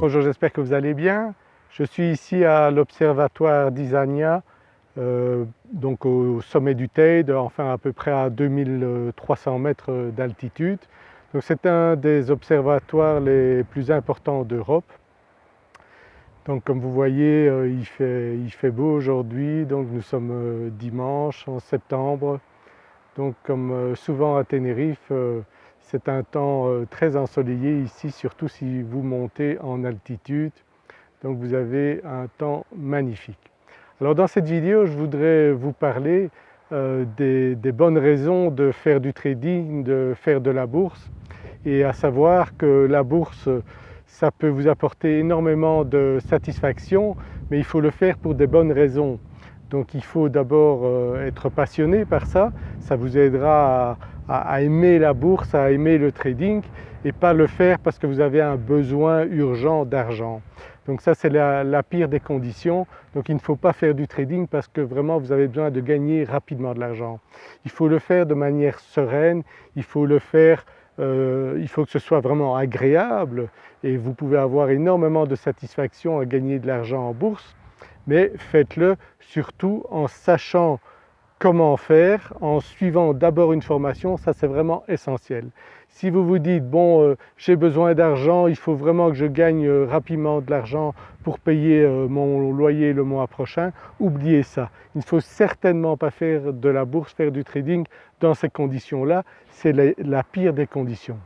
Bonjour, j'espère que vous allez bien. Je suis ici à l'observatoire d'Isania, euh, donc au sommet du Teide, enfin à peu près à 2300 mètres d'altitude. c'est un des observatoires les plus importants d'Europe. Donc comme vous voyez euh, il, fait, il, fait, beau aujourd'hui, donc nous sommes euh, dimanche en septembre. Donc comme souvent à Tenerife, c'est un temps très ensoleillé ici, surtout si vous montez en altitude. Donc vous avez un temps magnifique. Alors dans cette vidéo, je voudrais vous parler euh, des, bonnes raisons de faire du trading, de faire de la bourse et à savoir que la bourse ça peut vous apporter énormément de satisfaction mais il faut le faire pour des bonnes raisons. Donc il faut d'abord euh, être passionné par ça, ça vous aidera à, aimer la bourse, à aimer le trading et pas le faire parce que vous avez un besoin urgent d'argent. Donc ça c'est la, pire des conditions, donc il ne faut pas faire du trading parce que vraiment vous avez besoin de gagner rapidement de l'argent. Il faut le faire de manière sereine, il faut le faire euh, il faut que ce soit vraiment agréable et vous pouvez avoir énormément de satisfaction à gagner de l'argent en bourse mais faites-le surtout en sachant comment faire, en suivant d'abord une formation, ça c'est vraiment essentiel. Si vous vous dites bon euh, j'ai besoin d'argent, il faut vraiment que je gagne euh, rapidement de l'argent pour payer euh, mon loyer le mois prochain, oubliez ça. Il ne faut certainement pas faire de la bourse, faire du trading dans ces conditions-là, c'est la pire des conditions.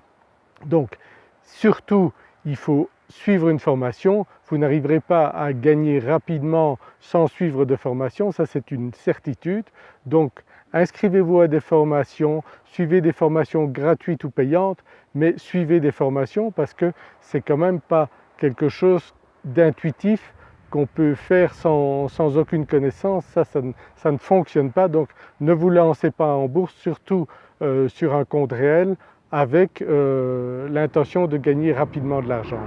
Donc surtout il faut suivre une formation, vous n'arriverez pas à gagner rapidement sans suivre de formation, ça c'est une certitude. Donc inscrivez-vous à des formations, suivez des formations gratuites ou payantes, mais suivez des formations parce que c'est quand même pas quelque chose d'intuitif qu'on peut faire sans, aucune connaissance, ça, ne fonctionne pas donc ne vous lancez pas en bourse, surtout euh, sur un compte réel avec euh, l'intention de gagner rapidement de l'argent.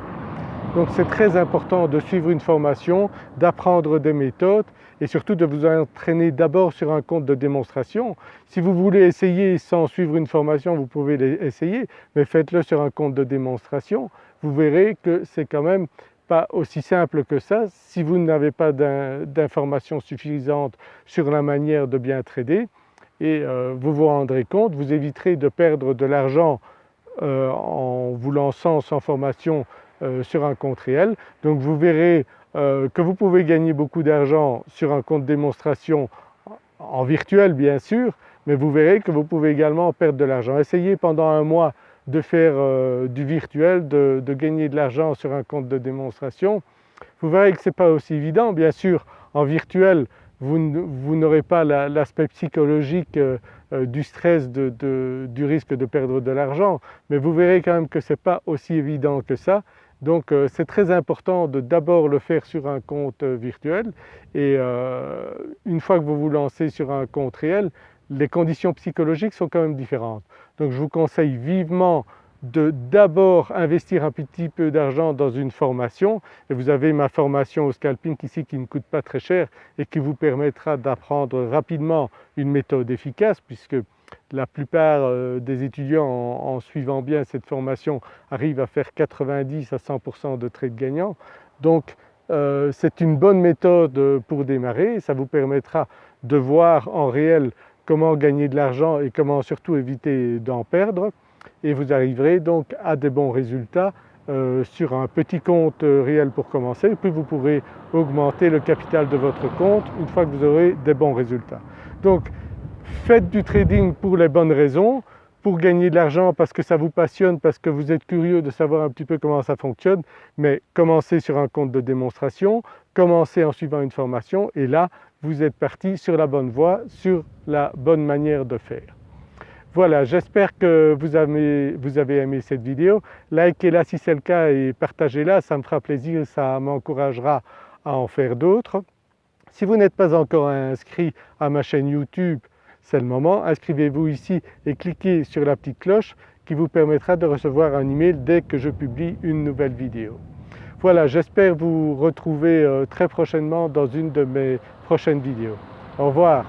Donc c'est très important de suivre une formation, d'apprendre des méthodes et surtout de vous entraîner d'abord sur un compte de démonstration. Si vous voulez essayer sans suivre une formation, vous pouvez essayer, mais faites-le sur un compte de démonstration. Vous verrez que c'est quand même pas aussi simple que ça. Si vous n'avez pas d'informations suffisantes sur la manière de bien trader, et euh, vous vous rendrez compte, vous éviterez de perdre de l'argent euh, en vous lançant sans formation sur un compte réel. Donc vous verrez que vous pouvez gagner beaucoup d'argent sur un compte démonstration en virtuel bien sûr, mais vous verrez que vous pouvez également perdre de l'argent. Essayez pendant un mois de faire du virtuel, de, gagner de l'argent sur un compte de démonstration. Vous verrez que ce n'est pas aussi évident. Bien sûr en virtuel vous, n'aurez pas l'aspect psychologique euh, euh, du stress du risque de perdre de l'argent, mais vous verrez quand même que ce n'est pas aussi évident que ça. Donc euh, c'est très important de d'abord le faire sur un compte virtuel et une fois que vous vous lancez sur un compte réel, les conditions psychologiques sont quand même différentes. Donc je vous conseille vivement de d'abord investir un petit peu d'argent dans une formation et vous avez ma formation au scalping ici qui ne coûte pas très cher et qui vous permettra d'apprendre rapidement une méthode efficace puisque la plupart euh, des étudiants en, suivant bien cette formation arrivent à faire 90 à 100% de trades gagnants. Donc euh, c'est une bonne méthode pour démarrer, ça vous permettra de voir en réel comment gagner de l'argent et comment surtout éviter d'en perdre et vous arriverez donc à des bons résultats euh, sur un petit compte réel pour commencer, puis vous pourrez augmenter le capital de votre compte une fois que vous aurez des bons résultats. Donc faites du trading pour les bonnes raisons, pour gagner de l'argent parce que ça vous passionne, parce que vous êtes curieux de savoir un petit peu comment ça fonctionne, mais commencez sur un compte de démonstration, commencez en suivant une formation et là vous êtes parti sur la bonne voie, sur la bonne manière de faire. Voilà, j'espère que vous avez, aimé cette vidéo. Likez-la si c'est le cas et partagez-la, ça me fera plaisir, ça m'encouragera à en faire d'autres. Si vous n'êtes pas encore inscrit à ma chaîne YouTube, c'est le moment, inscrivez-vous ici et cliquez sur la petite cloche qui vous permettra de recevoir un email dès que je publie une nouvelle vidéo. Voilà, j'espère vous retrouver euh, très prochainement dans une de mes prochaines vidéos. Au revoir.